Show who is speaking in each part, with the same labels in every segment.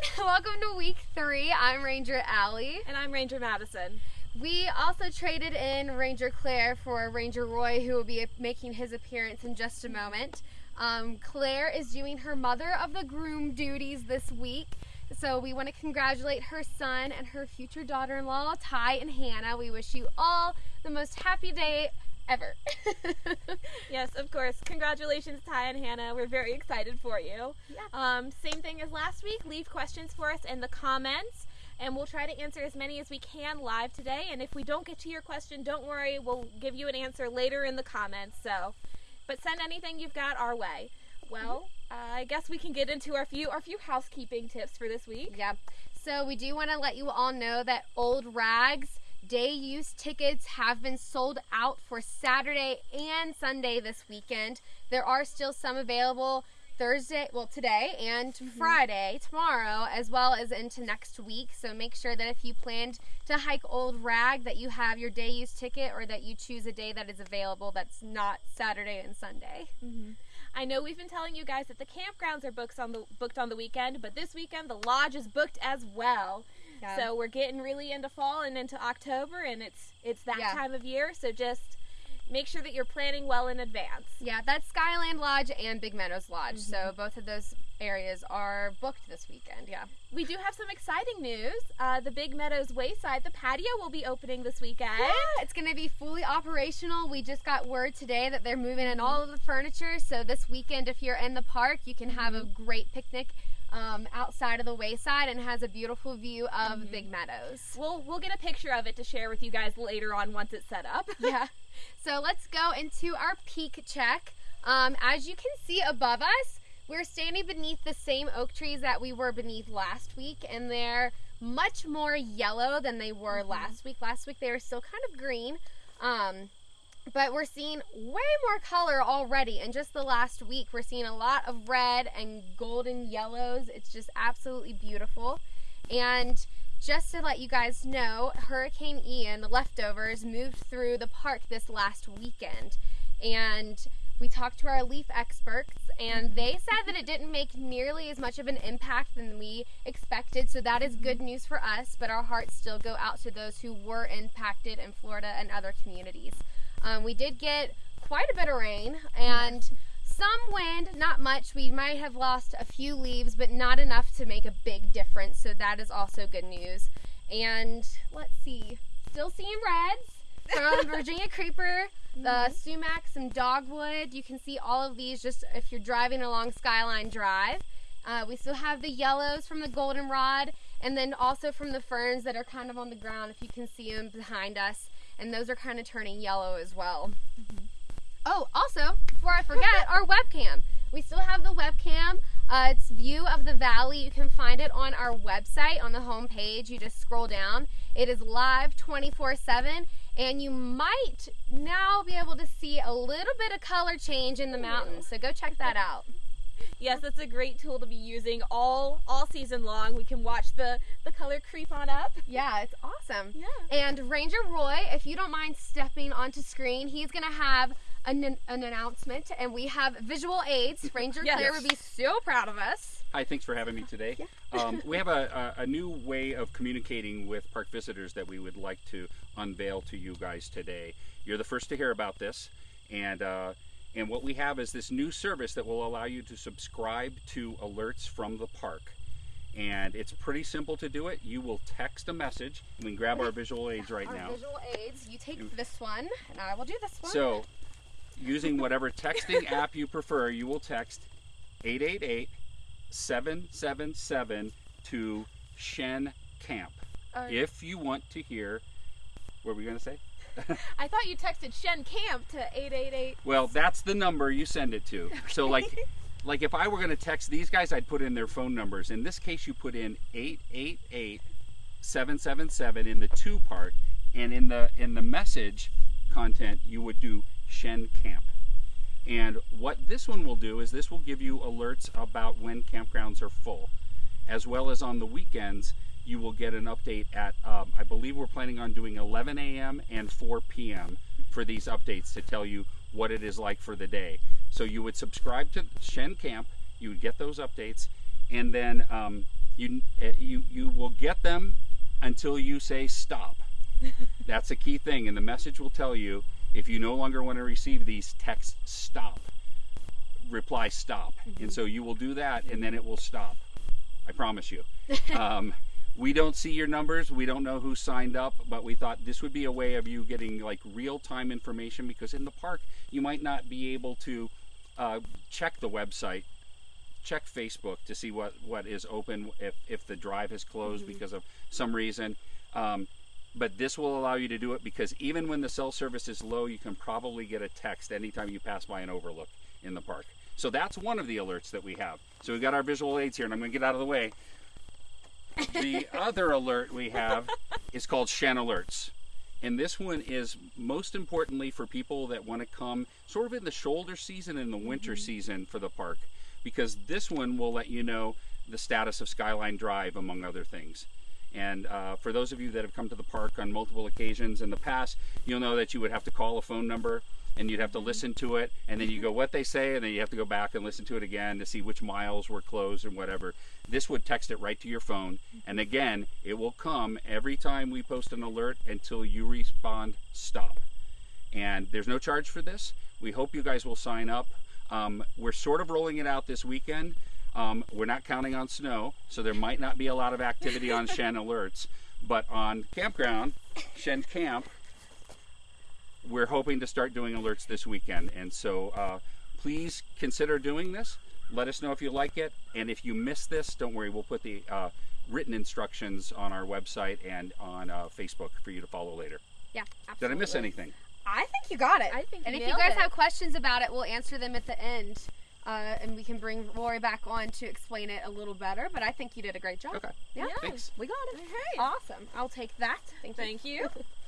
Speaker 1: Welcome to week three. I'm Ranger Allie.
Speaker 2: And I'm Ranger Madison.
Speaker 1: We also traded in Ranger Claire for Ranger Roy, who will be making his appearance in just a moment. Um, Claire is doing her mother of the groom duties this week. So we want to congratulate her son and her future daughter-in-law, Ty and Hannah. We wish you all the most happy day ever.
Speaker 2: yes, of course. Congratulations, Ty and Hannah. We're very excited for you. Yeah. Um, same thing as last week. Leave questions for us in the comments, and we'll try to answer as many as we can live today. And if we don't get to your question, don't worry. We'll give you an answer later in the comments. So, but send anything you've got our way. Well, uh, I guess we can get into our few our few housekeeping tips for this week.
Speaker 1: Yeah. So we do want to let you all know that Old Rag's day use tickets have been sold out for Saturday and Sunday this weekend. There are still some available Thursday, well, today and mm-hmm. Friday, tomorrow, as well as into next week. So make sure that if you planned to hike Old Rag, that you have your day use ticket or that you choose a day that is available that's not Saturday and Sunday.
Speaker 2: Mm-hmm. I know we've been telling you guys that the campgrounds are booked on the booked on the weekend, but this weekend the lodge is booked as well. Yeah. So we're getting really into fall and into October, and it's it's that yeah. time of year. So just make sure that you're planning well in advance.
Speaker 1: Yeah, that's Skyland Lodge and Big Meadows Lodge. Mm-hmm. So both of those areas are booked this weekend. Yeah.
Speaker 2: We do have some exciting news. Uh, the Big Meadows Wayside, the patio will be opening this weekend.
Speaker 1: Yeah, it's going to be fully operational. We just got word today that they're moving in all of the furniture. So this weekend, if you're in the park, you can have a mm-hmm. great picnic um, outside of the wayside and has a beautiful view of mm-hmm. Big Meadows.
Speaker 2: We'll we'll get a picture of it to share with you guys later on once it's set up.
Speaker 1: yeah. So let's go into our peak check. Um, as you can see above us, we're standing beneath the same oak trees that we were beneath last week, and they're much more yellow than they were mm-hmm. last week. Last week they were still kind of green. Um, but we're seeing way more color already in just the last week. We're seeing a lot of red and golden yellows. It's just absolutely beautiful. And just to let you guys know, Hurricane Ian, the leftovers, moved through the park this last weekend. And we talked to our leaf experts, and they said that it didn't make nearly as much of an impact than we expected. So that is good news for us, but our hearts still go out to those who were impacted in Florida and other communities. Um, we did get quite a bit of rain and some wind, not much. We might have lost a few leaves, but not enough to make a big difference. So that is also good news. And let's see, still seeing reds from Virginia creeper, the mm-hmm. sumac, some dogwood. You can see all of these just if you're driving along Skyline Drive. Uh, we still have the yellows from the goldenrod, and then also from the ferns that are kind of on the ground, if you can see them behind us and those are kind of turning yellow as well. Mm-hmm. Oh, also, before I forget, our webcam. We still have the webcam. Uh, it's view of the valley. You can find it on our website on the home page. You just scroll down. It is live 24/7, and you might now be able to see a little bit of color change in the mountains. So go check that out
Speaker 2: yes, that's a great tool to be using all all season long. We can watch the the color creep on up.
Speaker 1: Yeah, it's awesome. Yeah. And Ranger Roy, if you don't mind stepping onto screen, he's gonna have an, an announcement, and we have visual aids. Ranger yes. Claire would be so proud of us.
Speaker 3: Hi, thanks for having me today. Yeah. um, we have a, a, a, new way of communicating with park visitors that we would like to unveil to you guys today. You're the first to hear about this, and uh, and what we have is this new service that will allow you to subscribe to alerts from the park. And it's pretty simple to do it. You will text a message. We can grab our visual aids right
Speaker 1: our
Speaker 3: now.
Speaker 1: visual aids. You take this one, and I will do this one.
Speaker 3: So, using whatever texting app you prefer, you will text 888 777 to Shen Camp. Right. If you want to hear, what were we going to say?
Speaker 2: I thought you texted Shen Camp to 888.
Speaker 3: Well, that's the number you send it to. Okay. So like like if I were going to text these guys, I'd put in their phone numbers. In this case, you put in 888 777 in the two part and in the in the message content you would do Shen Camp. And what this one will do is this will give you alerts about when campgrounds are full, as well as on the weekends you will get an update at, um, I believe we're planning on doing 11 a.m. and 4 p.m. for these updates to tell you what it is like for the day. So you would subscribe to Shen Camp, you would get those updates, and then um, you uh, you you will get them until you say stop. That's a key thing, and the message will tell you if you no longer want to receive these text stop reply stop and so you will do that and then it will stop i promise you um, we don't see your numbers we don't know who signed up but we thought this would be a way of you getting like real-time information because in the park you might not be able to uh, check the website check facebook to see what what is open if if the drive is closed because of some reason um, but this will allow you to do it because even when the cell service is low, you can probably get a text anytime you pass by an overlook in the park. So that's one of the alerts that we have. So we've got our visual aids here, and I'm going to get out of the way. The other alert we have is called Shen Alerts. And this one is most importantly for people that want to come sort of in the shoulder season and the winter season for the park, because this one will let you know the status of Skyline Drive, among other things. And uh, for those of you that have come to the park on multiple occasions in the past, you'll know that you would have to call a phone number and you'd have to listen to it, and then you go what they say, and then you have to go back and listen to it again to see which miles were closed and whatever. This would text it right to your phone, and again, it will come every time we post an alert until you respond stop. And there's no charge for this. We hope you guys will sign up. Um, we're sort of rolling it out this weekend. Um, we're not counting on snow, so there might not be a lot of activity on Shen alerts. But on campground, Shen Camp, we're hoping to start doing alerts this weekend. And so uh, please consider doing this. Let us know if you like it. And if you miss this, don't worry, we'll put the uh, written instructions on our website and on uh, Facebook for you to follow later.
Speaker 1: Yeah, absolutely.
Speaker 3: Did I miss anything?
Speaker 1: I think you got it.
Speaker 2: I think
Speaker 1: And if you guys
Speaker 2: it.
Speaker 1: have questions about it, we'll answer them at the end. Uh, and we can bring Rory back on to explain it a little better. But I think you did a great job.
Speaker 3: Okay.
Speaker 1: Yeah.
Speaker 2: Yeah.
Speaker 3: Thanks.
Speaker 1: We got it.
Speaker 2: Okay.
Speaker 1: Awesome. I'll take that. Thank you.
Speaker 2: Thank you.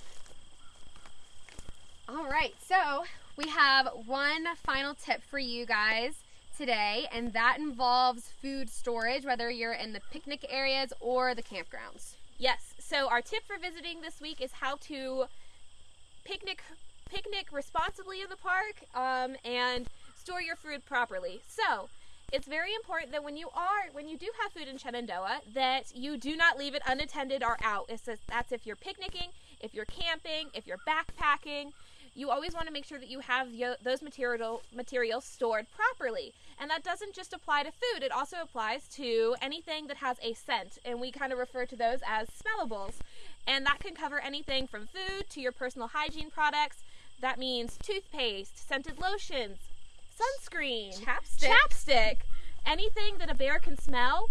Speaker 1: All right, so we have one final tip for you guys today, and that involves food storage, whether you're in the picnic areas or the campgrounds.
Speaker 2: Yes. So our tip for visiting this week is how to picnic picnic responsibly in the park um, and store your food properly. So it's very important that when you are when you do have food in Shenandoah that you do not leave it unattended or out. It's that's if you're picnicking, if you're camping, if you're backpacking. You always want to make sure that you have yo- those material materials stored properly. And that doesn't just apply to food, it also applies to anything that has a scent. And we kind of refer to those as smellables. And that can cover anything from food to your personal hygiene products. That means toothpaste, scented lotions, sunscreen,
Speaker 1: Chapstick.
Speaker 2: chapstick, anything that a bear can smell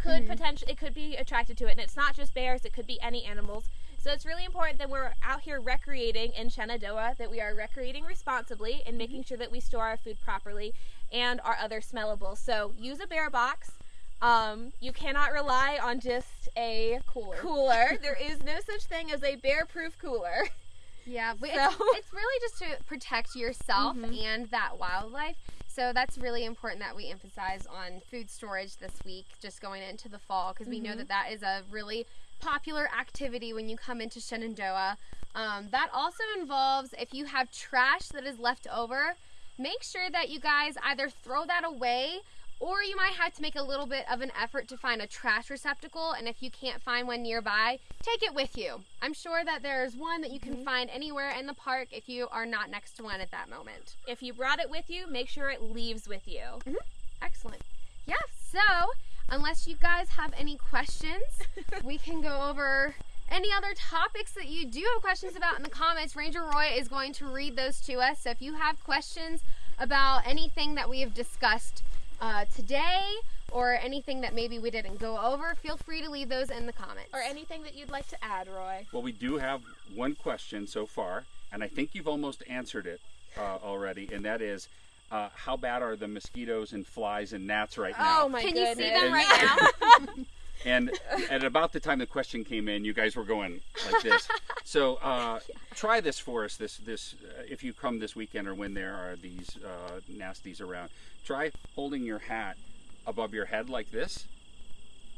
Speaker 2: could
Speaker 1: Mhm.
Speaker 2: potentially it could be attracted to it. And it's not just bears; it could be any animals. So it's really important that we're out here recreating in Shenandoah, that we are recreating responsibly and making sure that we store our food properly and our other smellables. So use a bear box. Um, you cannot rely on just a
Speaker 1: Cooler.
Speaker 2: cooler. there is no such thing as a bear-proof cooler.
Speaker 1: Yeah,
Speaker 2: So-
Speaker 1: it's, it's really just to protect yourself
Speaker 2: Mhm.
Speaker 1: and that wildlife. So that's really important that we emphasize on food storage this week, just going into the fall, because we know
Speaker 2: Mhm.
Speaker 1: that that is a really popular activity when you come into Shenandoah. Um, that also involves if you have trash that is left over, make sure that you guys either throw that away or you might have to make a little bit of an effort to find a trash receptacle. And if you can't find one nearby, take it with you. I'm sure that there's one that you can find anywhere in the park if you are not next to one at that moment.
Speaker 2: If you brought it with you, make sure it leaves with you.
Speaker 1: Excellent. Yeah, so unless you guys have any questions, we can go over any other topics that you do have questions about in the comments. Ranger Roy is going to read those to us. So if you have questions about anything that we have discussed uh, today or anything that maybe we didn't go over, feel free to leave those in the comments.
Speaker 2: Or anything that you'd like to add, Roy.
Speaker 3: Well, we do have one question so far, and I think you've almost answered it uh, already, and that is uh, how bad are the mosquitoes and flies and gnats right now?
Speaker 2: Oh my
Speaker 1: Can
Speaker 2: goodness.
Speaker 1: you see them
Speaker 3: And-
Speaker 1: right now?
Speaker 3: And at about the time the question came in, you guys were going like this. So uh, try this for us. This this uh, if you come this weekend or when there are these uh, nasties around, try holding your hat above your head like this,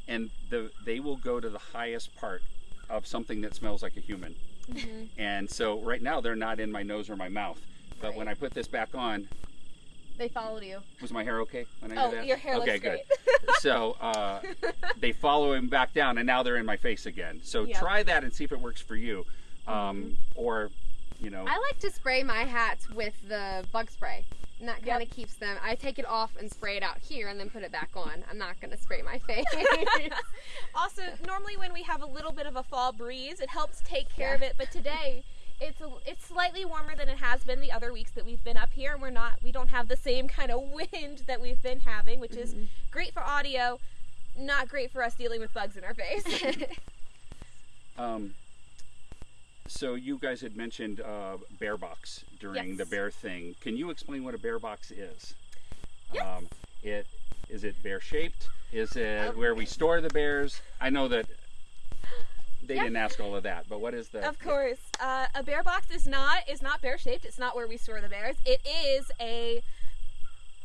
Speaker 3: and the they will go to the highest part of something that smells like a human. And so right now they're not in my nose or my mouth, but when I put this back on,
Speaker 1: They followed you.
Speaker 3: Was my hair okay when I
Speaker 2: Oh,
Speaker 3: did that?
Speaker 2: your hair
Speaker 3: okay,
Speaker 2: looks
Speaker 3: good. so uh, they follow him back down, and now they're in my face again. So
Speaker 2: Yep.
Speaker 3: try that and see if it works for you, um,
Speaker 2: Mm-hmm.
Speaker 3: or you know.
Speaker 1: I like to spray my hats with the bug spray. And that kind of
Speaker 2: Yep.
Speaker 1: keeps them. I take it off and spray it out here and then put it back on. I'm not going to spray my face.
Speaker 2: Also, normally when we have a little bit of a fall breeze, it helps take care
Speaker 1: Yeah.
Speaker 2: of it. But today, it's a, it's slightly warmer than it has been the other weeks that we've been up here, and we're not we don't have the same kind of wind that we've been having, which is great for audio, not great for us dealing with bugs in our face.
Speaker 3: Um, so you guys had mentioned uh, bear box during
Speaker 2: Yes.
Speaker 3: the bear thing. Can you explain what a bear box is?
Speaker 2: Yes.
Speaker 3: Um, it is it bear shaped? Is it
Speaker 2: Um,
Speaker 3: where we store the bears? I know that they
Speaker 2: Yeah.
Speaker 3: didn't ask all of that, but what is the?
Speaker 2: Of course, uh, a bear box is not is not bear shaped. It's not where we store the bears. It is a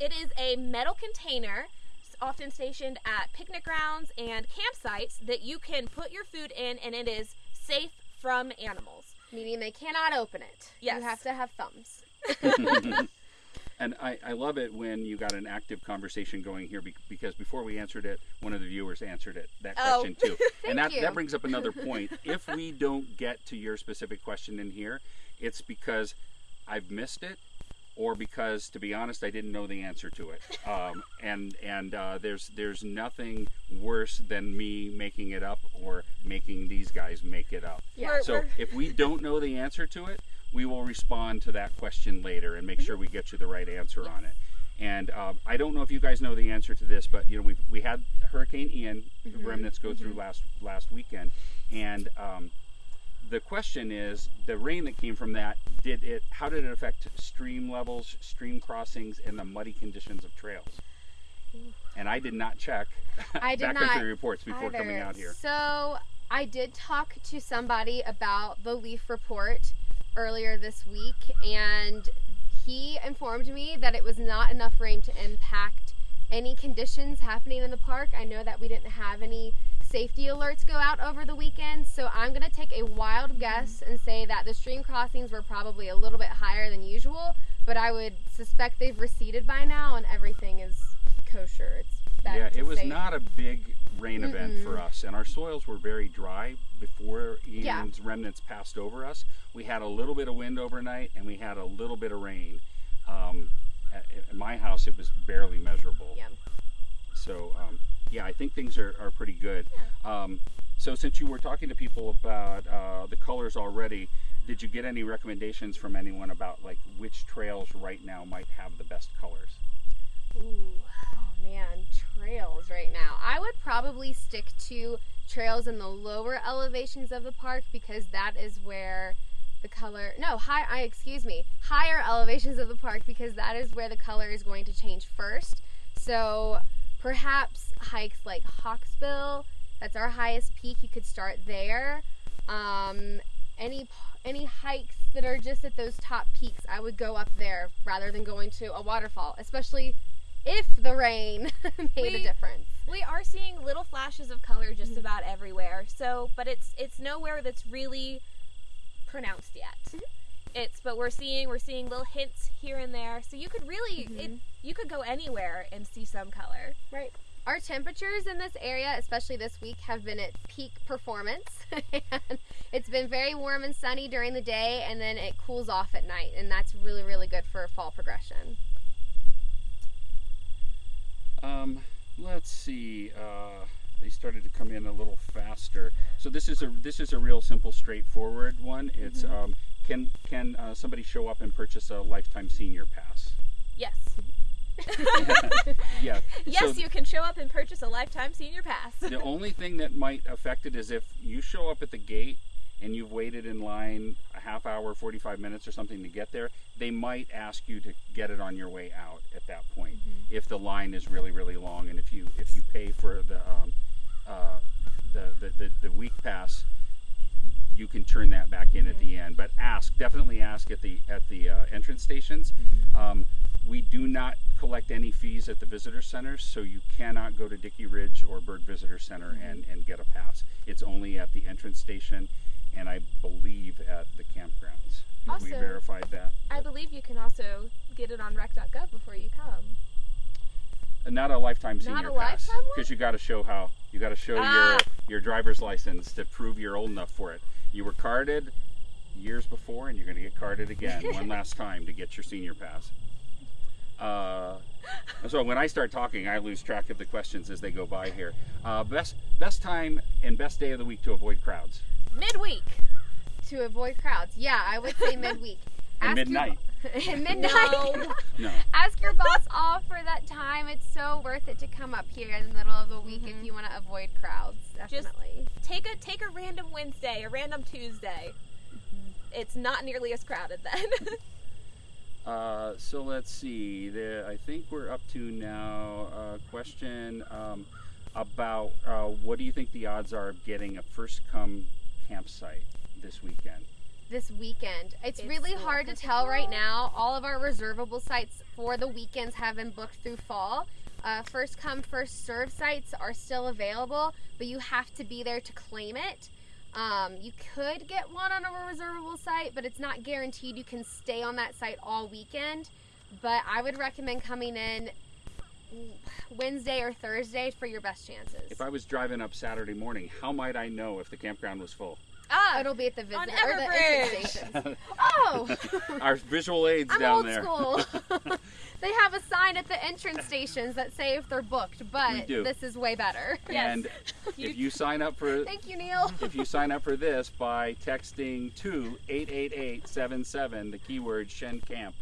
Speaker 2: it is a metal container, s- often stationed at picnic grounds and campsites that you can put your food in, and it is safe from animals.
Speaker 1: Meaning they cannot open it.
Speaker 2: Yes.
Speaker 1: You have to have thumbs.
Speaker 3: and I, I love it when you got an active conversation going here because before we answered it, one of the viewers answered it that
Speaker 2: Oh.
Speaker 3: question too. and that,
Speaker 1: you.
Speaker 3: that brings up another point. if we don't get to your specific question in here, it's because I've missed it or because to be honest I didn't know the answer to it. Um, and and uh, there's there's nothing worse than me making it up or making these guys make it up.
Speaker 1: Yeah.
Speaker 2: We're-
Speaker 3: So
Speaker 2: we're-
Speaker 3: if we don't know the answer to it, we will respond to that question later and make sure we get you the right answer on it. And um, I don't know if you guys know the answer to this, but you know we we had Hurricane Ian
Speaker 1: Mm-hmm.
Speaker 3: remnants go through last last weekend, and um, the question is the rain that came from that did it how did it affect stream levels, stream crossings, and the muddy conditions of trails? And I did not check
Speaker 1: I did not
Speaker 3: reports before coming out here.
Speaker 1: So I did talk to somebody about the leaf report earlier this week, and he informed me that it was not enough rain to impact any conditions happening in the park. I know that we didn't have any safety alerts go out over the weekend, so I'm going to take a wild guess and say that the stream crossings were probably a little bit higher than usual, but I would suspect they've receded by now and everything is kosher. It's back
Speaker 3: yeah, it was
Speaker 1: safe.
Speaker 3: not a big rain event for us, and our soils were very dry before Ian's
Speaker 1: Yeah.
Speaker 3: remnants passed over us. We had a little bit of wind overnight, and we had a little bit of rain. Um, at, at my house, it was barely measurable.
Speaker 1: Yeah.
Speaker 3: So, um, yeah, I think things are, are pretty good. Um, so, since you were talking to people about uh, the colors already, did you get any recommendations from anyone about like which trails right now might have the best colors?
Speaker 1: Ooh, oh man, trails right now. I would probably stick to trails in the lower elevations of the park because that is where the color no high I excuse me higher elevations of the park because that is where the color is going to change first. So perhaps hikes like Hawksbill, that's our highest peak. You could start there. Um, any any hikes that are just at those top peaks, I would go up there rather than going to a waterfall, especially if the rain made a difference.
Speaker 2: We are seeing little flashes of color just
Speaker 1: Mm-hmm.
Speaker 2: about everywhere. So, but it's it's nowhere that's really pronounced yet.
Speaker 1: Mm-hmm.
Speaker 2: It's but we're seeing we're seeing little hints here and there. So you could really
Speaker 1: Mm-hmm.
Speaker 2: it, you could go anywhere and see some color.
Speaker 1: Right. Our temperatures in this area, especially this week, have been at peak performance. and it's been very warm and sunny during the day, and then it cools off at night, and that's really, really good for fall progression.
Speaker 3: Um, let's see. Uh, they started to come in a little faster. So this is a this is a real simple, straightforward one. It's
Speaker 1: Mm-hmm.
Speaker 3: um, can can uh, somebody show up and purchase a lifetime senior pass?
Speaker 2: Yes.
Speaker 3: Yeah.
Speaker 2: Yes,
Speaker 3: So
Speaker 2: you can show up and purchase a lifetime senior pass.
Speaker 3: the only thing that might affect it is if you show up at the gate and you've waited in line a half hour, 45 minutes or something to get there, they might ask you to get it on your way out at that point if the line is really, really long. And if you if you pay for the um, uh, the, the, the, the week pass, you can turn that back in at the end. But ask, definitely ask at the at the uh, entrance stations. Um, we do not collect any fees at the visitor centers, so you cannot go to Dickey Ridge or Byrd Visitor Center and, and get a pass. It's only at the entrance station and I believe at the campgrounds.
Speaker 2: Also,
Speaker 3: we verified that.
Speaker 2: I believe you can also get it on rec.gov before you come.
Speaker 3: Uh, Not a lifetime
Speaker 2: Not
Speaker 3: senior
Speaker 2: a
Speaker 3: pass because you got to show how you got to show
Speaker 2: Ah.
Speaker 3: your your driver's license to prove you're old enough for it. You were carded years before, and you're going to get carded again one last time to get your senior pass. Uh, so when I start talking, I lose track of the questions as they go by here. Uh, best best time and best day of the week to avoid crowds.
Speaker 2: Midweek.
Speaker 1: To avoid crowds. Yeah, I would say midweek.
Speaker 3: And
Speaker 1: Ask
Speaker 3: midnight.
Speaker 1: bo- midnight.
Speaker 2: No.
Speaker 3: No.
Speaker 1: Ask your boss off for that time. It's so worth it to come up here in the middle of the week
Speaker 2: Mhm.
Speaker 1: if you want to avoid crowds.
Speaker 2: Just-
Speaker 1: Definitely.
Speaker 2: take a take a random Wednesday, a random Tuesday. It's not nearly as crowded then.
Speaker 3: Uh, so let's see. The, I think we're up to now a question um, about uh, what do you think the odds are of getting a first come campsite this weekend?
Speaker 1: this weekend. It's,
Speaker 2: It's
Speaker 1: really hard to
Speaker 2: difficult.
Speaker 1: tell right now. All of our reservable sites for the weekends have been booked through fall. Uh, first come, first serve sites are still available, but you have to be there to claim it. Um, you could get one on a reservable site, but it's not guaranteed you can stay on that site all weekend. But I would recommend coming in Wednesday or Thursday for your best chances.
Speaker 3: If I was driving up Saturday morning, how might I know if the campground was full?
Speaker 2: ah,
Speaker 1: It'll be at the visit
Speaker 2: On
Speaker 1: or the
Speaker 2: Everbridge.
Speaker 1: stations. Oh,
Speaker 3: Our visual aids
Speaker 1: I'm
Speaker 3: down
Speaker 1: old
Speaker 3: there.
Speaker 1: school. they have a sign at the entrance stations that say if they're booked, but this is way better.
Speaker 2: Yes.
Speaker 3: And
Speaker 2: You-
Speaker 3: if you sign up for
Speaker 1: Thank you, Neil.
Speaker 3: if you sign up for this by texting to 88877 the keyword Shen Camp,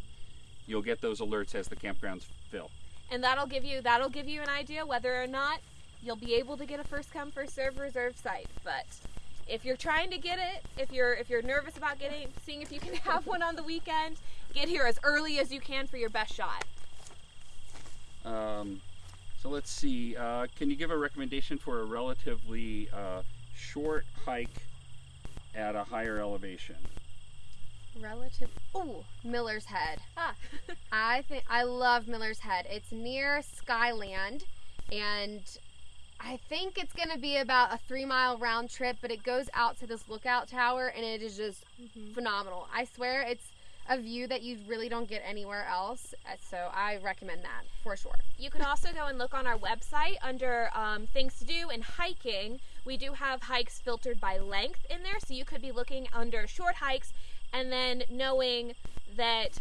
Speaker 3: you'll get those alerts as the campgrounds fill.
Speaker 2: And that'll give you that'll give you an idea whether or not you'll be able to get a first come first serve reserve site. But if you're trying to get it, if you're if you're nervous about getting seeing if you can have one on the weekend, get here as early as you can for your best shot.
Speaker 3: Um, so let's see. Uh, can you give a recommendation for a relatively uh, short hike at a higher elevation?
Speaker 1: Relative. Oh, Miller's Head.
Speaker 2: Ah.
Speaker 1: I think I love Miller's Head. It's near Skyland, and I think it's gonna be about a three mile round trip. But it goes out to this lookout tower, and it is just phenomenal. I swear, it's a view that you really don't get anywhere else. uh, So I recommend that for sure.
Speaker 2: You can also go and look on our website under um, things to do and hiking. We do have hikes filtered by length in there, so you could be looking under short hikes and then knowing that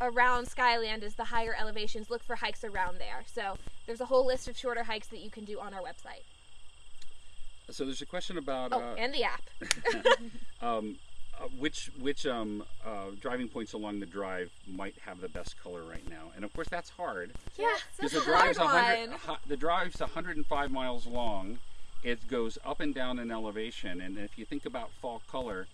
Speaker 2: around Skyland is the higher elevations, look for hikes around there. So there's a whole list of shorter hikes that you can do on our website.
Speaker 3: So there's a question about
Speaker 2: Oh,
Speaker 3: uh,
Speaker 2: and the app.
Speaker 3: um, uh, which which um, uh, driving points along the drive might have the best color right now, and of course that's hard
Speaker 2: Yeah,
Speaker 3: because the
Speaker 2: a hard
Speaker 3: drive's 100
Speaker 2: one.
Speaker 3: hu- the drive's 105 miles long. It goes up and down in elevation, and if you think about fall color,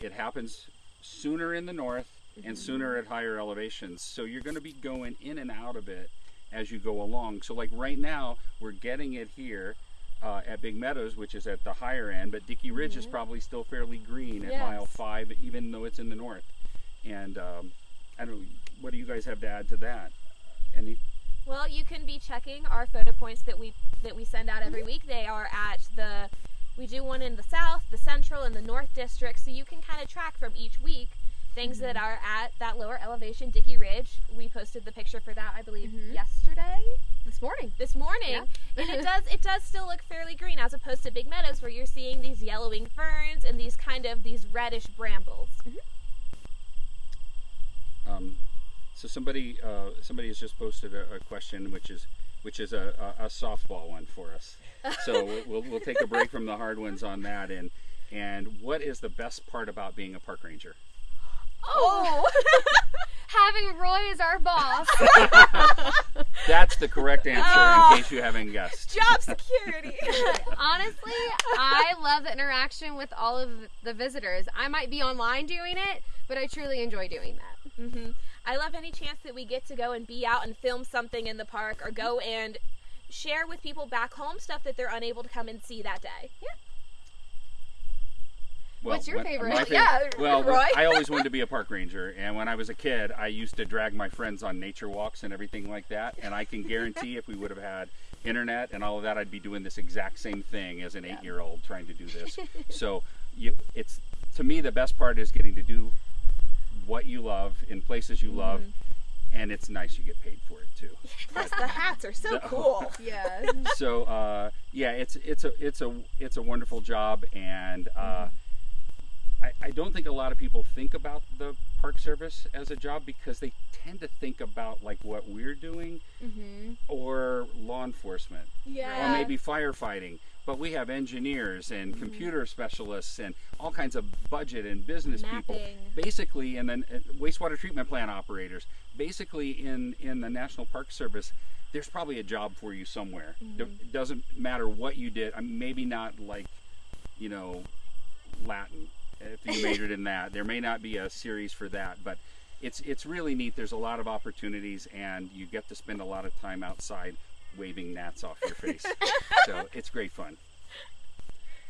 Speaker 3: it happens sooner in the north and sooner at higher elevations. So you're going to be going in and out of it as you go along. So like right now, we're getting it here. Uh, at Big Meadows, which is at the higher end, but Dickey Ridge is probably still fairly green at mile five, even though it's in the north. And um, I don't know, what do you guys have to add to that? Any?
Speaker 2: Well, you can be checking our photo points that we that we send out every week. They are at the we do one in the south, the central, and the north district, so you can kind of track from each week things that are at that lower elevation, Dickey Ridge. We posted the picture for that, I believe,
Speaker 1: Mhm.
Speaker 2: yesterday,
Speaker 1: This morning.
Speaker 2: this morning, and it does it does still look fairly green as opposed to Big Meadows, where you're seeing these yellowing ferns and these kind of these reddish brambles.
Speaker 3: Um, so somebody uh, somebody has just posted a, a question, which is which is a, a, a softball one for us. So we'll- we'll, take a break from the hard ones on that. And and what is the best part about being a park ranger?
Speaker 2: Oh,
Speaker 1: Having Roy as our boss.
Speaker 3: That's the correct answer,
Speaker 2: Oh.
Speaker 3: in case you haven't guessed.
Speaker 2: job security.
Speaker 1: Honestly, I love the interaction with all of the visitors. I might be online doing it, but I truly enjoy doing that.
Speaker 2: hmm I love any chance that we get to go and be out and film something in the park or go and share with people back home stuff that they're unable to come and see that day. Yeah.
Speaker 1: What's your
Speaker 3: when-
Speaker 1: favorite?
Speaker 3: my
Speaker 2: Yeah,
Speaker 3: well,
Speaker 2: Roy?
Speaker 3: I always wanted to be a park ranger, and when I was a kid, I used to drag my friends on nature walks and everything like that. And I can guarantee, if we would have had internet and all of that, I'd be doing this exact same thing as an eight-year-old trying to do this. so, you, it's to me the best part is getting to do what you love in places you love, and it's nice you get paid for it too.
Speaker 2: Yes, the hats are so
Speaker 3: The-
Speaker 2: cool.
Speaker 1: Yeah.
Speaker 3: so uh, yeah, it's it's a it's a it's a wonderful job, and uh, I, I don't think a lot of people think about the Park Service as a job because they tend to think about like what we're doing
Speaker 1: hmm
Speaker 3: or law enforcement
Speaker 2: Yeah.
Speaker 3: or maybe firefighting. But we have engineers and computer specialists and all kinds of budget and business people. Basically, and then uh, wastewater treatment plant operators. Basically, in in the National Park Service, there's probably a job for you somewhere. It doesn't matter what you did. I mean, maybe not like, you know, Latin. If you majored in that, there may not be a series for that, but it's it's really neat. There's a lot of opportunities, and you get to spend a lot of time outside waving gnats off your face. so it's great fun.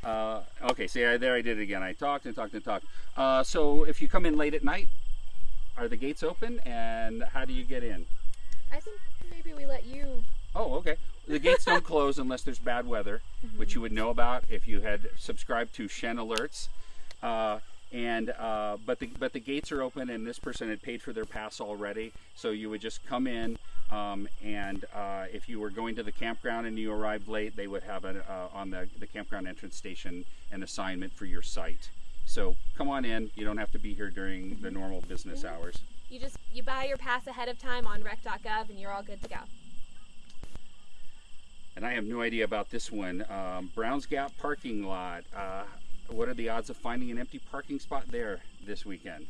Speaker 3: Uh, okay, see, I, there I did it again. I talked and talked and talked. Uh, so if you come in late at night, are the gates open, and how do you get in?
Speaker 2: I think maybe we let you.
Speaker 3: Oh, okay. The gates don't close unless there's bad weather, which you would know about if you had subscribed to Shen Alerts. Uh, and uh, but the but the gates are open, and this person had paid for their pass already, so you would just come in. Um, and uh, if you were going to the campground and you arrived late, they would have a, uh, on the, the campground entrance station an assignment for your site. So come on in. You don't have to be here during the normal business hours.
Speaker 2: You just you buy your pass ahead of time on rec.gov and you're all good to go.
Speaker 3: and I have no idea about this one. Um, Browns Gap parking lot. Uh, what are the odds of finding an empty parking spot there this weekend?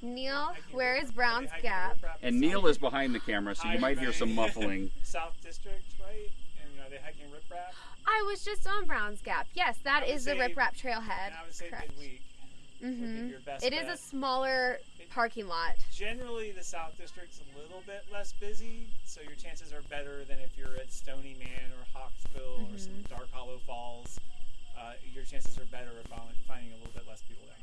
Speaker 1: Neil, where is Brown's Gap?
Speaker 3: And Neil is behind the camera, so you might hear some muffling.
Speaker 4: South District, right? And are they hiking riprap?
Speaker 1: I was just on Brown's Gap. Yes, that is
Speaker 4: I would
Speaker 1: is the riprap Trailhead.
Speaker 4: I would say
Speaker 1: Correct.
Speaker 4: midweek would
Speaker 1: hmm
Speaker 4: be your best
Speaker 1: It is a
Speaker 4: bet.
Speaker 1: smaller parking lot.
Speaker 4: Generally, the South District's a little bit less busy, so your chances are better than if you're at Stony Man or Hawksbill or some
Speaker 1: Mm-hmm.
Speaker 4: Dark Hollow Falls. Uh, your chances are better of finding a little bit less people down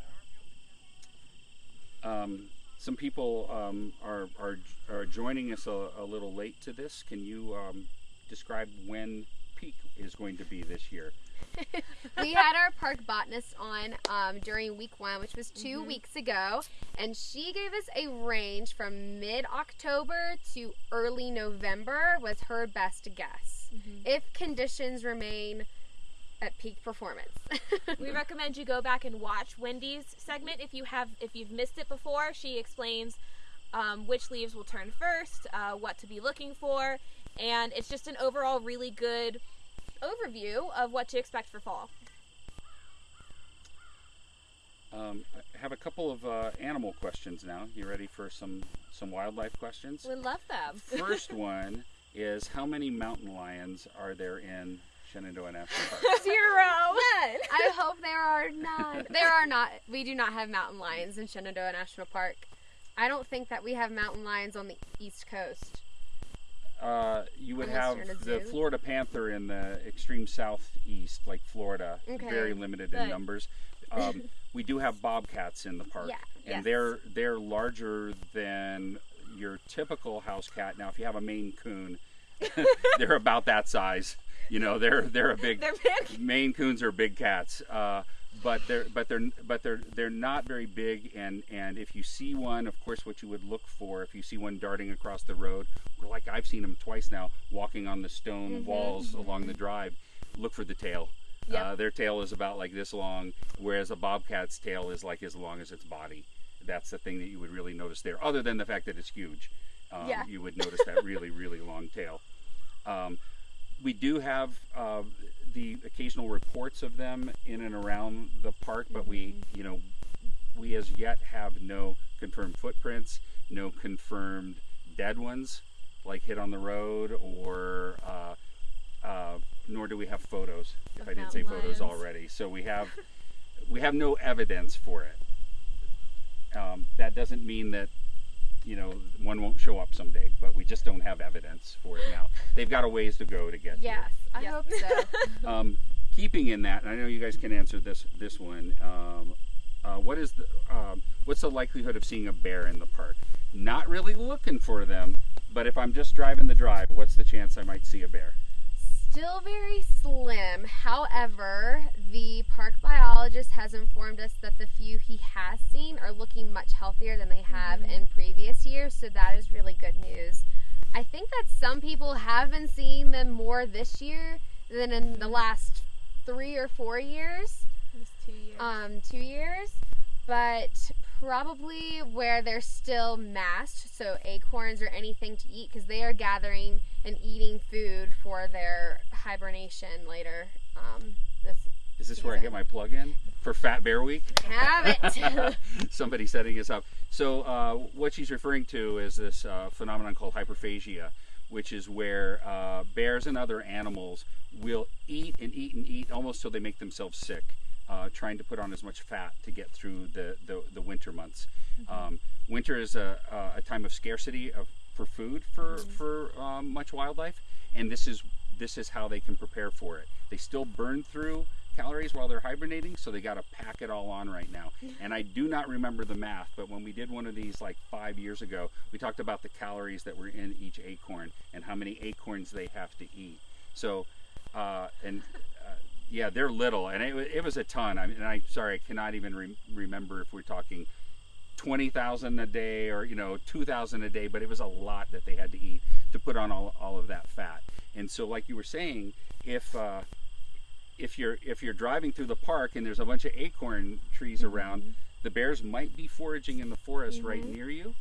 Speaker 4: there.
Speaker 3: Um, some people um, are, are are joining us a, a little late to this. Can you um, describe when peak is going to be this year?
Speaker 1: we had our park botanist on um, during week one, which was 2
Speaker 2: Mm-hmm.
Speaker 1: weeks ago, and she gave us a range from mid October to early November was her best guess.
Speaker 2: Mm-hmm.
Speaker 1: If conditions remain at peak performance.
Speaker 2: We recommend you go back and watch Wendy's segment if you have if you've missed it before. She explains um, which leaves will turn first, uh, what to be looking for, and it's just an overall really good overview of what to expect for fall.
Speaker 3: Um, I have a couple of uh, animal questions now. You ready for some some wildlife questions?
Speaker 2: We love them.
Speaker 3: First one is how many mountain lions are there in Shenandoah National Park?
Speaker 2: Zero. None.
Speaker 1: I hope there are none. There are not. We do not have mountain lions in Shenandoah National Park. I don't think that we have mountain lions on the East Coast.
Speaker 3: Uh, you would
Speaker 1: Unless
Speaker 3: have
Speaker 1: you're in a
Speaker 3: the
Speaker 1: zoo.
Speaker 3: Florida panther in the extreme southeast, like Florida,
Speaker 1: Okay.
Speaker 3: very limited in numbers. Um, we do have bobcats in the park,
Speaker 1: Yeah,
Speaker 3: and
Speaker 1: yes.
Speaker 3: they're they're larger than your typical house cat. Now, if you have a Maine Coon, they're about that size. You know, they're they're a big
Speaker 2: They're big.
Speaker 3: Maine Coons are big cats, uh, but they're but they're but they're they're not very big. And and if you see one, of course, what you would look for if you see one darting across the road, or like I've seen them twice now, walking on the stone walls along the drive, look for the tail.
Speaker 2: Yep.
Speaker 3: Uh, their tail is about like this long, whereas a bobcat's tail is like as long as its body. That's the thing that you would really notice there, other than the fact that it's huge. Um,
Speaker 1: Yeah.
Speaker 3: You would notice that really, really long tail. Um, we do have uh, the occasional reports of them in and around the park, but we, you know, we as yet have no confirmed footprints, no confirmed dead ones, like hit on the road, or uh, uh, nor do we have photos. If I didn't say
Speaker 2: mountain
Speaker 3: photos already, so we have we have no evidence for it. Um, that doesn't mean that you know one won't show up someday, but we just don't have evidence for it now. They've got a ways to go to get here
Speaker 1: Yes, I hope so.
Speaker 3: um, keeping in that, and I know you guys can answer this this one. Um, uh, what is the um, what's the likelihood of seeing a bear in the park? Not really looking for them, but if I'm just driving the drive, what's the chance I might see a bear?
Speaker 1: Still very slim. However, the park biologist has informed us that the few he has seen are looking much healthier than they have in previous years, so that is really good news. I think that some people have been seeing them more this year than in the last three or four years
Speaker 2: two years.
Speaker 1: um, two years, but probably where they're still mast, so acorns or anything to eat, because they are gathering and eating food for their hibernation later. Um, this
Speaker 3: Is this where I get my plug in for Fat Bear Week?
Speaker 1: have it.
Speaker 3: Somebody setting us up. So uh, what she's referring to is this uh, phenomenon called hyperphagia, which is where uh, bears and other animals will eat and eat and eat almost till they make themselves sick, uh, trying to put on as much fat to get through the, the, the winter months. Um, winter is a, a time of scarcity of, for food for, for um, much wildlife, and this is this is how they can prepare for it. They still burn through calories while they're hibernating, so they got to pack it all on right now. And I do not remember the math, but when we did one of these like five years ago, we talked about the calories that were in each acorn and how many acorns they have to eat. So, uh, and yeah, they're little, and it, it was a ton. I mean, and I'm sorry, I cannot even re- remember if we're talking twenty thousand a day or you know two thousand a day, but it was a lot that they had to eat to put on all, all of that fat. And so, like you were saying, if uh, if you're if you're driving through the park and there's a bunch of acorn trees around, the bears might be foraging in the forest right near you,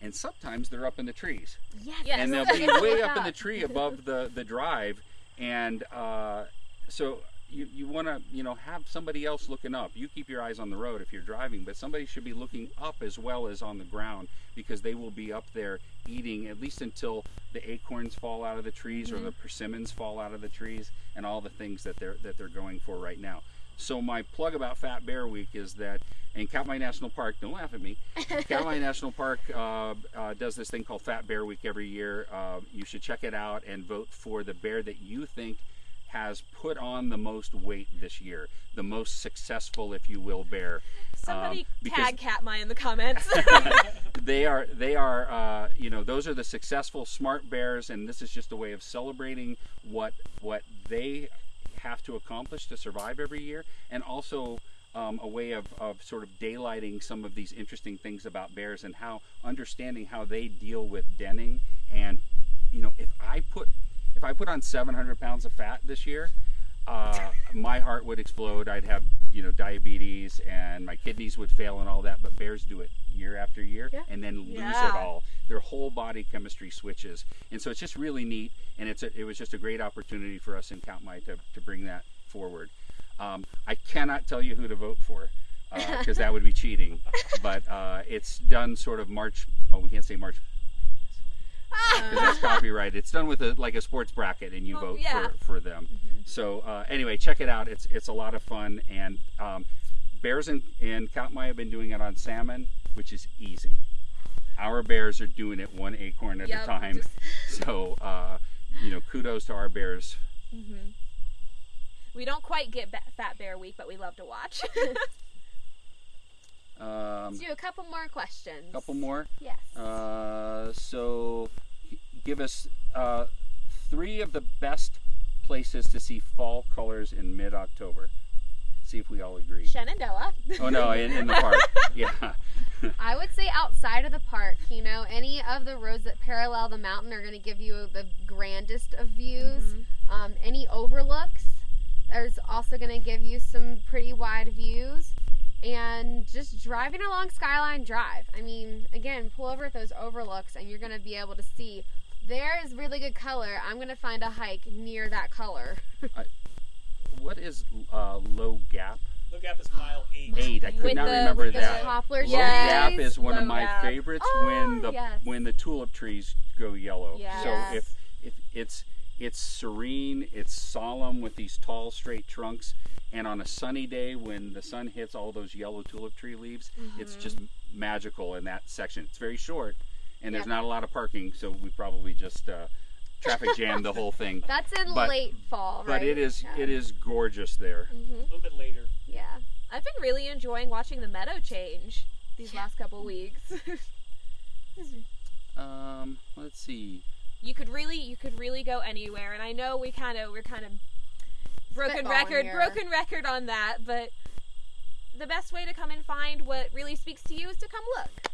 Speaker 3: and sometimes they're up in the trees
Speaker 1: yes.
Speaker 2: Yes.
Speaker 3: and they'll be way up in the tree above the the drive and uh, so you, you want to you know have somebody else looking up you keep your eyes on the road if you're driving but somebody should be looking up as well as on the ground because they will be up there eating at least until the acorns fall out of the trees or the persimmons fall out of the trees and all the things that they're that they're going for right now so my plug about Fat Bear Week is that in Katmai National Park, don't laugh at me. Katmai National Park uh, uh, does this thing called Fat Bear Week every year. Uh, you should check it out and vote for the bear that you think has put on the most weight this year, the most successful, if you will, bear.
Speaker 2: Somebody
Speaker 3: Um,
Speaker 2: tag Katmai in the comments.
Speaker 3: they are they are uh, you know those are the successful smart bears and this is just a way of celebrating what what they have to accomplish to survive every year and also um, a way of, of sort of daylighting some of these interesting things about bears and how understanding how they deal with denning and you know if i put if i put on 700 pounds of fat this year uh, my heart would explode. I'd have, you know, diabetes and my kidneys would fail and all that. But bears do it year after year
Speaker 1: Yeah.
Speaker 3: and then lose
Speaker 2: Yeah.
Speaker 3: it all. Their whole body chemistry switches, and so it's just really neat. And it's a, it was just a great opportunity for us in Count to to bring that forward. Um, I cannot tell you who to vote for because that would be cheating. But uh, it's done sort of March. Oh, we can't say March because that's copyright. It's done with a, like a sports bracket, and you
Speaker 2: Oh,
Speaker 3: vote
Speaker 2: yeah.
Speaker 3: for, for them. So uh, anyway, check it out. It's it's a lot of fun, and um, bears in, in Katmai have been doing it on salmon, which is easy. Our bears are doing it one acorn at
Speaker 2: Yep,
Speaker 3: a time.
Speaker 2: just-
Speaker 3: So uh, you know, kudos to our bears.
Speaker 2: we don't quite get Fat Bear Week, but we love to watch.
Speaker 3: Um,
Speaker 1: Let's do a couple more questions.
Speaker 3: A couple more.
Speaker 1: Yes.
Speaker 3: Uh, so, give us uh, three of the best places to see fall colors in mid-October. See if we all agree.
Speaker 2: Shenandoah.
Speaker 3: Oh no, in, in the park. Yeah.
Speaker 1: I would say outside of the park, you know, any of the roads that parallel the mountain are going to give you the grandest of views. Um, any overlooks, there's also going to give you some pretty wide views. And just driving along Skyline Drive. I mean, again, pull over at those overlooks and you're going to be able to see there is really good color. I'm going to find a hike near that color.
Speaker 3: what is uh, Low Gap?
Speaker 4: Low Gap is mile eight.
Speaker 3: Eight. I could
Speaker 2: With
Speaker 3: not
Speaker 2: the-
Speaker 3: remember
Speaker 2: with the
Speaker 3: that.
Speaker 1: poplar
Speaker 3: Low
Speaker 2: Yes.
Speaker 3: Gap is one of my
Speaker 2: Gap.
Speaker 3: favorites
Speaker 1: Oh,
Speaker 3: when the
Speaker 1: yes.
Speaker 3: when the tulip trees go yellow.
Speaker 2: Yes.
Speaker 3: So if if it's it's serene, it's solemn with these tall straight trunks, and on a sunny day when the sun hits all those yellow tulip tree leaves, it's
Speaker 2: Mm-hmm.
Speaker 3: just magical in that section. It's very short, and there's
Speaker 1: Yeah.
Speaker 3: not a lot of parking, so we probably just uh, traffic jammed the whole thing.
Speaker 1: That's in
Speaker 3: But-
Speaker 1: late fall, right?
Speaker 3: But it is
Speaker 1: Yeah.
Speaker 3: it is gorgeous there.
Speaker 2: Mm-hmm.
Speaker 4: A little bit later.
Speaker 1: Yeah.
Speaker 2: I've been really enjoying watching the meadow change these last couple weeks.
Speaker 3: Um, let's see.
Speaker 2: You could really you could really go anywhere. And I know we kind of we're kind of broken record
Speaker 1: here.
Speaker 2: broken record on that, but the best way to come and find what really speaks to you is to come look.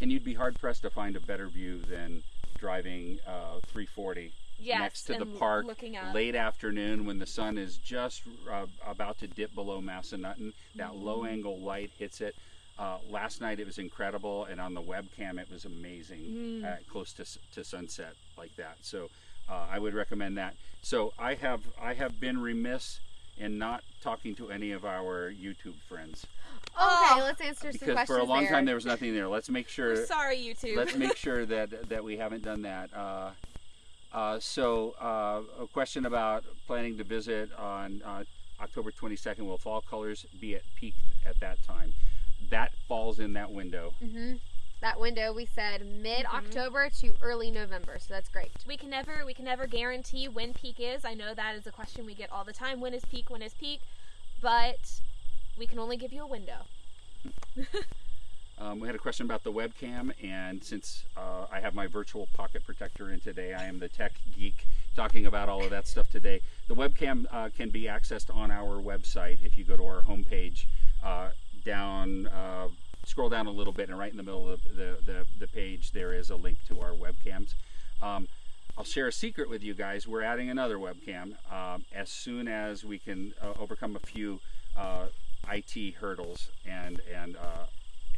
Speaker 3: And you'd be hard pressed to find a better view than driving uh, 340
Speaker 2: Yes,
Speaker 3: next to the park
Speaker 2: looking up.
Speaker 3: late afternoon when the sun is just uh, about to dip below Massanutten. That
Speaker 2: Mm-hmm.
Speaker 3: low angle light hits it. Uh, last night it was incredible, and on the webcam it was amazing,
Speaker 2: Mm.
Speaker 3: uh, close to, to sunset like that. So uh, I would recommend that. So I have I have been remiss in not talking to any of our YouTube friends
Speaker 1: Okay,
Speaker 2: Oh.
Speaker 1: let's answer some
Speaker 3: because
Speaker 1: questions
Speaker 3: for a long
Speaker 1: there.
Speaker 3: time there was nothing there. Let's make sure
Speaker 2: We're sorry, YouTube.
Speaker 3: let's make sure that that we haven't done that. Uh, uh, so, uh, a question about planning to visit on uh, October 22nd. Will fall colors be at peak at that time? That falls in that window.
Speaker 1: hmm That window we said mid
Speaker 2: Mm-hmm.
Speaker 1: October to early November, so that's great.
Speaker 2: we can never we can never guarantee when peak is. I know that is a question we get all the time. When is peak? When is peak? But we can only give you a window.
Speaker 3: Um, we had a question about the webcam, and since uh, I have my virtual pocket protector in today, I am the tech geek talking about all of that stuff today. The webcam uh, can be accessed on our website if you go to our homepage. Uh, down, uh, scroll down a little bit, and right in the middle of the, the, the page, there is a link to our webcams. Um, I'll share a secret with you guys. We're adding another webcam um, as soon as we can uh, overcome a few uh, IT hurdles, and and uh,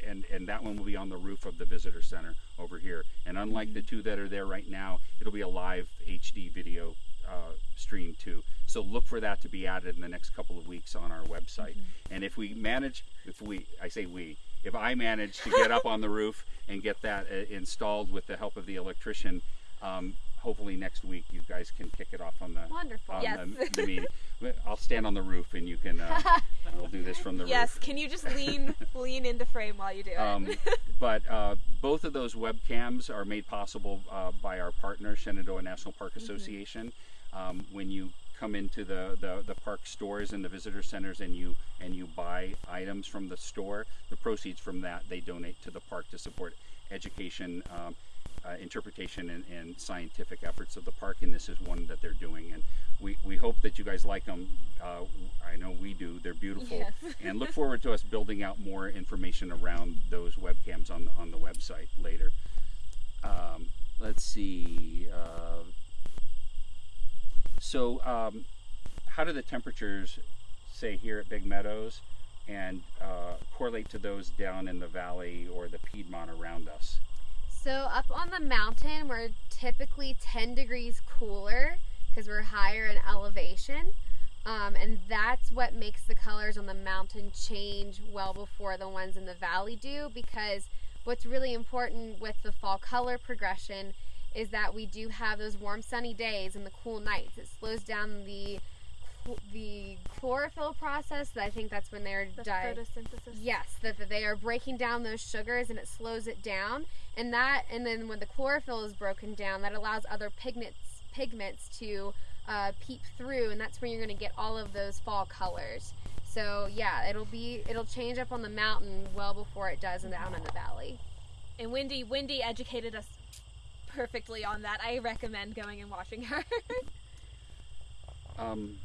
Speaker 3: and and that one will be on the roof of the visitor center over here. And unlike the two that are there right now, it'll be a live HD video uh, stream too. So look for that to be added in the next couple of weeks on our website. And if we manage, if we, I say we, if I manage to get up on the roof and get that uh, installed with the help of the electrician, um, hopefully next week you guys can kick it off on the
Speaker 1: Wonderful.
Speaker 3: on
Speaker 2: Yes.
Speaker 3: the, the meeting. I'll stand on the roof and you can. Uh, we'll do this from the
Speaker 2: yes.
Speaker 3: roof.
Speaker 2: Can you just lean lean into frame while you do it?
Speaker 3: Um, but uh, both of those webcams are made possible uh, by our partner, Shenandoah National Park
Speaker 2: Mm-hmm.
Speaker 3: Association. Um, when you come into the, the, the park stores and the visitor centers and you and you buy items from the store, the proceeds from that they donate to the park to support education, um, uh, interpretation, and, and scientific efforts of the park. And this is one that they're doing. And we, we hope that you guys like them. Uh, I know we do. They're beautiful
Speaker 2: Yes.
Speaker 3: and look forward to us building out more information around those webcams on on the website later. Um, let's see. Uh, so, um, how do the temperatures, say here at Big Meadows, and uh, correlate to those down in the valley or the Piedmont around us?
Speaker 1: So up on the mountain, we're typically 10 degrees cooler because we're higher in elevation. Um, and that's what makes the colors on the mountain change well before the ones in the valley do because what's really important with the fall color progression is that we do have those warm sunny days and the cool nights. It slows down the the chlorophyll process. That I think that's when they're
Speaker 2: the
Speaker 1: di-
Speaker 2: photosynthesis.
Speaker 1: Yes, that, that they are breaking down those sugars and it slows it down. And that, and then when the chlorophyll is broken down, that allows other pigments pigments to uh, peep through, and that's where you're going to get all of those fall colors. So yeah, it'll be it'll change up on the mountain well before it does down in the valley.
Speaker 2: And Wendy Wendy educated us perfectly on that. I recommend going and watching her.
Speaker 3: Um,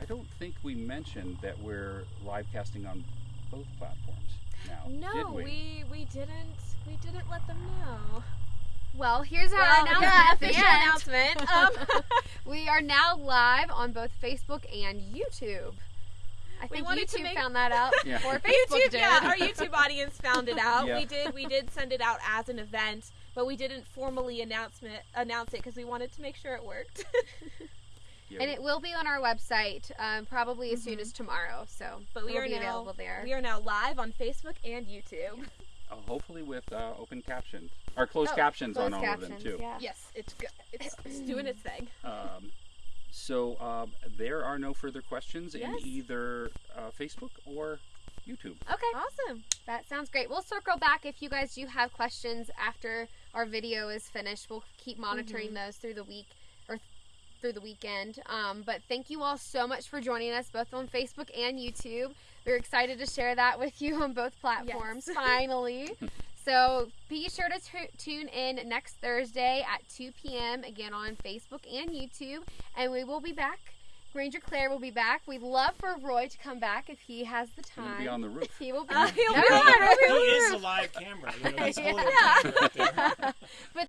Speaker 3: I don't think we mentioned that we're live casting on both platforms now. did
Speaker 2: no,
Speaker 3: we?
Speaker 2: we we didn't we didn't let them know.
Speaker 1: Well, here's our
Speaker 2: Well,
Speaker 1: announcement.
Speaker 2: yeah, official announcement. Um,
Speaker 1: We are now live on both Facebook and YouTube. I
Speaker 2: We
Speaker 1: think
Speaker 2: wanted to
Speaker 1: YouTube
Speaker 2: make-
Speaker 1: found that out
Speaker 3: Yeah.
Speaker 1: before Facebook
Speaker 2: YouTube,
Speaker 1: did.
Speaker 2: yeah, our YouTube audience found it out.
Speaker 3: Yeah.
Speaker 2: We did, we did send it out as an event, but we didn't formally announcement announce it because we wanted to make sure it worked.
Speaker 3: Yeah,
Speaker 1: And it will be on our website um, probably as soon as tomorrow. So,
Speaker 2: Mm-hmm. But we are
Speaker 1: be
Speaker 2: now
Speaker 1: available there.
Speaker 2: we are now live on Facebook and YouTube.
Speaker 3: uh, hopefully with uh, open captions or closed
Speaker 1: Oh,
Speaker 3: captions on
Speaker 1: closed
Speaker 3: all
Speaker 1: captions,
Speaker 3: of them too.
Speaker 1: Yeah.
Speaker 2: Yes, it's good. It's, it's doing its thing.
Speaker 3: Um, so um, there are no further questions
Speaker 2: Yes.
Speaker 3: in either uh, Facebook or YouTube.
Speaker 1: Okay,
Speaker 2: Awesome.
Speaker 1: that sounds great. We'll circle back if you guys do have questions after our video is finished. We'll keep monitoring
Speaker 2: Mm-hmm.
Speaker 1: those through the week or th- through the weekend. Um, but thank you all so much for joining us both on Facebook and YouTube. We're excited to share that with you on both platforms
Speaker 2: Yes.
Speaker 1: finally. So be sure to t- tune in next Thursday at 2 p.m. again on Facebook and YouTube, and we will be back. Ranger Claire will be back. We'd love for Roy to come back if he has the time.
Speaker 3: He'll be on the roof.
Speaker 1: He will be.
Speaker 2: Uh, he'll be on the
Speaker 1: roof.
Speaker 4: He
Speaker 1: on
Speaker 4: is
Speaker 1: roof.
Speaker 4: the live camera. You know, he's
Speaker 1: Yeah.
Speaker 4: holding the camera right there.
Speaker 1: But